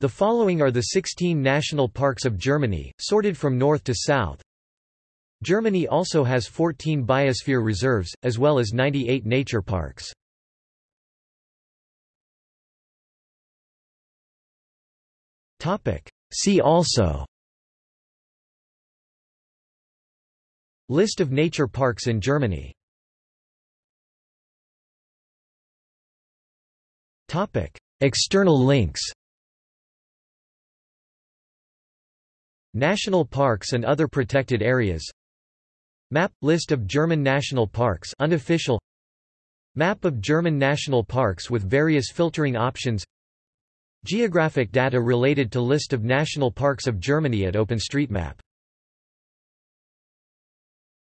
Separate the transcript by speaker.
Speaker 1: The following are the 16 national parks of Germany, sorted from north to south. Germany also has 14 biosphere reserves, as well as 98 nature parks. See also. List of nature parks in Germany. External links National parks and other protected areas. Map – List of German national parks unofficial. Map of German national parks with various filtering options. Geographic data related to List of national parks of Germany at OpenStreetMap